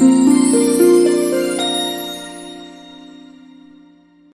thank you